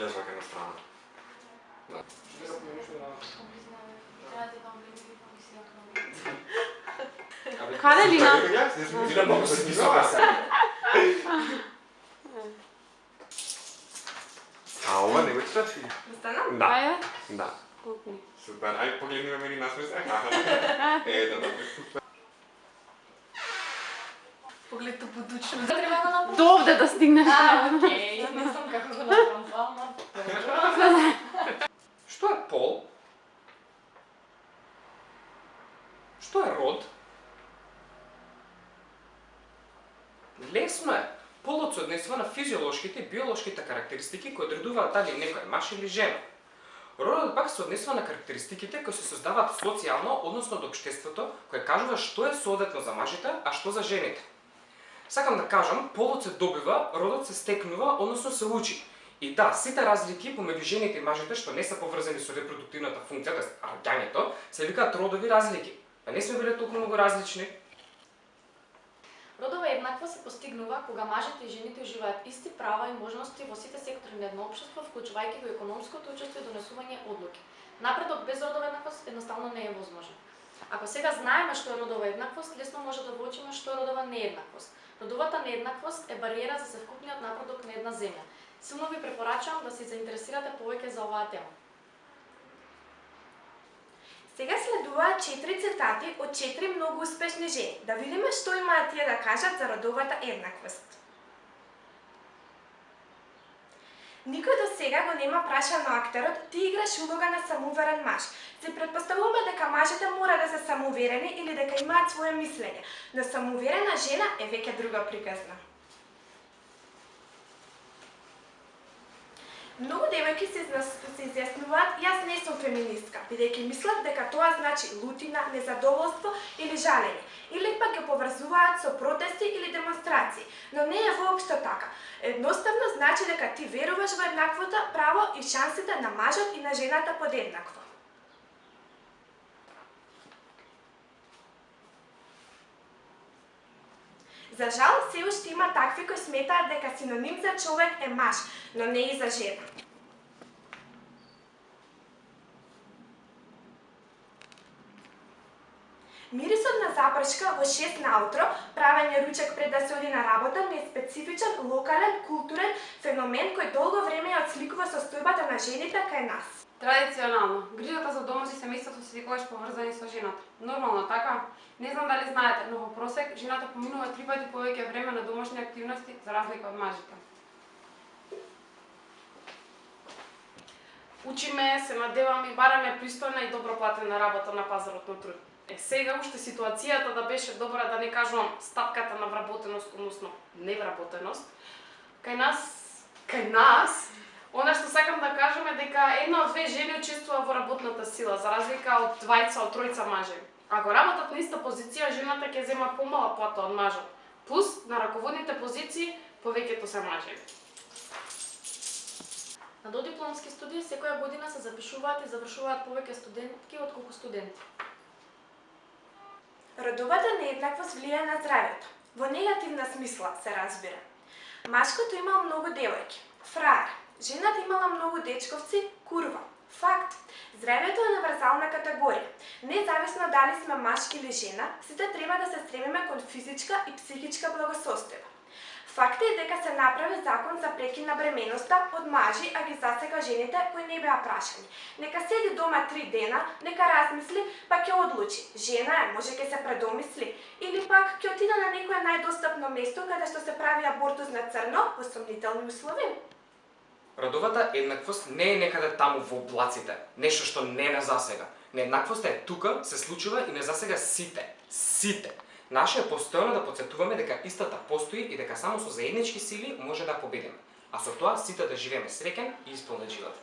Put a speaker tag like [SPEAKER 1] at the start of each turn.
[SPEAKER 1] забележувате на страна. Да. Абе,
[SPEAKER 2] Каде
[SPEAKER 1] си
[SPEAKER 2] Лина?
[SPEAKER 1] прави така? Си Лина многу се смисла. А ова не го читаш ли?
[SPEAKER 3] Да станам?
[SPEAKER 1] Да,
[SPEAKER 2] Ајде,
[SPEAKER 1] да.
[SPEAKER 2] пукни.
[SPEAKER 1] Супер, ај погледни ме мене насмес. Е, да, да. Супер.
[SPEAKER 3] Поглед подучно. Треба да го направам.
[SPEAKER 2] До овде да стигнеш.
[SPEAKER 3] А, окей. Не знам како го направам, ама.
[SPEAKER 4] Што е пол? Што е род? Лесно е. Полот се однесува на физиолошките и биолошките карактеристики кои одредуваат дали некој е маш или жена. Родот пак се однесува на карактеристиките кои се создаваат социјално, односно од општеството, кое кажува што е соодветно за мажите, а што за жените. Сакам да кажам, полот се добива, родот се стекнува, односно се учи. И да, сите разлики помеѓу жените и мажите што не се поврзани со репродуктивната функција, т.е. раѓањето, се викаат родови разлики. Па не сме биле толку многу различни.
[SPEAKER 3] Родова еднакво се постигнува кога мажите и жените уживаат исти права и можности во сите сектори на едно општество, вклучувајќи го економското учество и донесување одлуки. Напредок без родова еднаквост едноставно не е возможен. Ако сега знаеме што е родова еднаквост, лесно може да воочиме што е родова нееднаквост. Родовата нееднаквост е бариера за севкупниот напредок на една земја. Силно ви препорачувам да се заинтересирате повеќе за оваа тема.
[SPEAKER 5] Сега следуваат четири цитати од четири многу успешни жени. Да видиме што имаат тие да кажат за родовата еднаквост. Никој до сега го нема прашал на актерот, ти играш улога на самоуверен маж. Се предпоставуваме дека мажите мора да се самоуверени или дека имаат свое мислење, но самоуверена жена е веќе друга приказна. Многу девојки се, се изјаснуваат, јас не сум феминистка, бидејќи мислат дека тоа значи лутина, незадоволство или жалење, или пак ја поврзуваат со протести или демонстрации, но не е воопшто така. Едноставно значи дека ти веруваш во еднаквото право и шансите на мажот и на жената подеднакво. За жал, се уште има такви кои сметаат дека синоним за човек е маж, но не и за жена. Мирисот на запршка во 6 наутро, правење ручек пред да се оди на работа, не е специфичен, локален, културен феномен кој долго време ја отсликува состојбата на жените кај нас.
[SPEAKER 2] Традиционално, грижата за домот и семејството се секогаш поврзани со жената. Нормално, така? Не знам дали знаете, но во просек жената поминува три пати повеќе време на домашни активности за разлика од мажите.
[SPEAKER 6] Учиме, се надеваме и бараме пристојна и добро платена работа на пазарот на труд. Е, сега уште ситуацијата да беше добра, да не кажувам стапката на вработеност, односно невработеност, кај нас, кај нас, Она што сакам да кажам е дека една од две жени учествува во работната сила, за разлика од двајца од тројца мажи. Ако работат на иста позиција, жената ќе зема помала плата од мажот. Плюс, на раководните позиции, повеќето се мажи.
[SPEAKER 3] На додипломски студии секоја година се запишуваат и завршуваат повеќе студентки отколку студенти.
[SPEAKER 5] Родовата нееднаквост влијае на здравјето. Во негативна смисла се разбира. Машкото имал многу девојки. Фраер. Жената имала многу дечковци. Курва. Факт. Здравјето е универзална категорија. Независно дали сме маж или жена, сите треба да се стремиме кон физичка и психичка благосостојба. Факт е дека се направи закон за прекин на бременоста од мажи, а ги засега жените кои не беа прашани. Нека седи дома три дена, нека размисли, па ќе одлучи. Жена е, може ќе се предомисли. Или пак ќе отида на некое најдостапно место каде што се прави абортус на црно во сомнителни услови.
[SPEAKER 4] Родовата еднаквост не е некаде таму во облаците, нешто што не е на засега. Нееднаквоста е тука, се случува и не засега сите. Сите. Наше е постојано да подсетуваме дека истата постои и дека само со заеднички сили може да победиме. А со тоа сите да живееме среќен и исполнет живот.